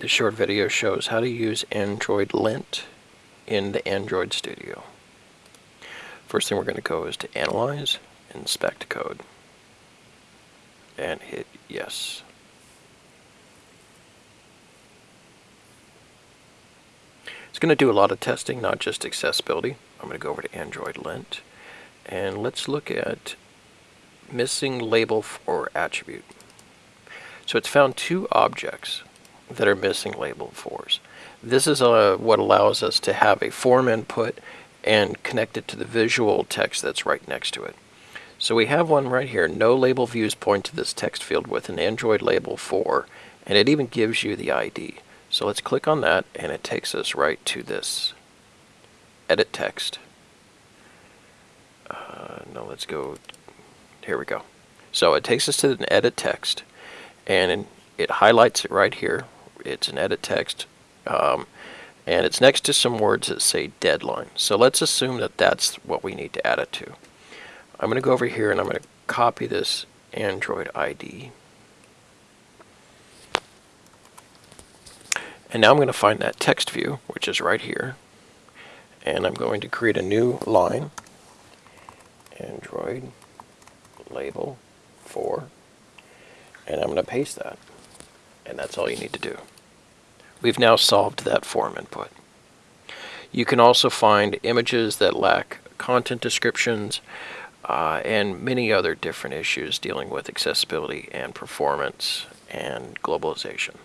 This short video shows how to use Android Lint in the Android Studio. First thing we're going to go is to Analyze, Inspect Code, and hit Yes. It's going to do a lot of testing, not just accessibility. I'm going to go over to Android Lint, and let's look at missing label for attribute. So it's found two objects that are missing label fors. This is uh, what allows us to have a form input and connect it to the visual text that's right next to it. So we have one right here, no label views point to this text field with an Android label for, and it even gives you the ID. So let's click on that and it takes us right to this edit text. Uh, no, let's go, here we go. So it takes us to an edit text and it highlights it right here. It's an edit text um, and it's next to some words that say deadline. So let's assume that that's what we need to add it to. I'm going to go over here and I'm going to copy this Android ID. And now I'm going to find that text view, which is right here. And I'm going to create a new line. Android label for and I'm going to paste that. And that's all you need to do. We've now solved that form input. You can also find images that lack content descriptions uh, and many other different issues dealing with accessibility and performance and globalization.